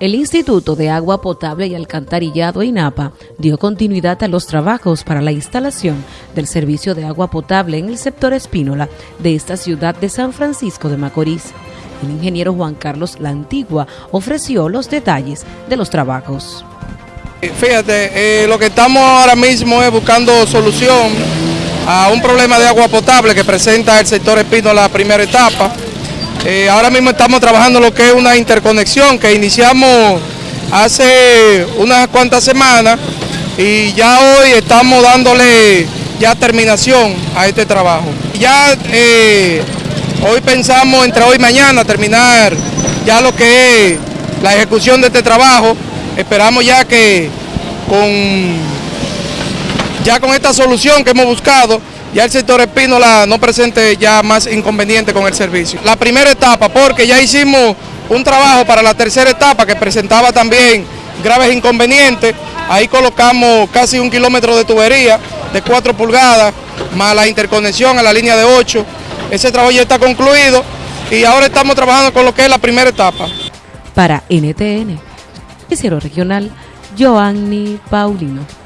El Instituto de Agua Potable y Alcantarillado INAPA dio continuidad a los trabajos para la instalación del servicio de agua potable en el sector Espínola de esta ciudad de San Francisco de Macorís. El ingeniero Juan Carlos La Antigua ofreció los detalles de los trabajos. Fíjate, eh, lo que estamos ahora mismo es buscando solución a un problema de agua potable que presenta el sector Espínola primera etapa eh, ahora mismo estamos trabajando lo que es una interconexión que iniciamos hace unas cuantas semanas y ya hoy estamos dándole ya terminación a este trabajo. Ya eh, hoy pensamos entre hoy y mañana terminar ya lo que es la ejecución de este trabajo. Esperamos ya que con, ya con esta solución que hemos buscado ya el sector Espínola no presente ya más inconveniente con el servicio. La primera etapa, porque ya hicimos un trabajo para la tercera etapa que presentaba también graves inconvenientes, ahí colocamos casi un kilómetro de tubería de 4 pulgadas, más la interconexión a la línea de 8, ese trabajo ya está concluido y ahora estamos trabajando con lo que es la primera etapa. Para NTN, Noticiero Regional, Joanny Paulino.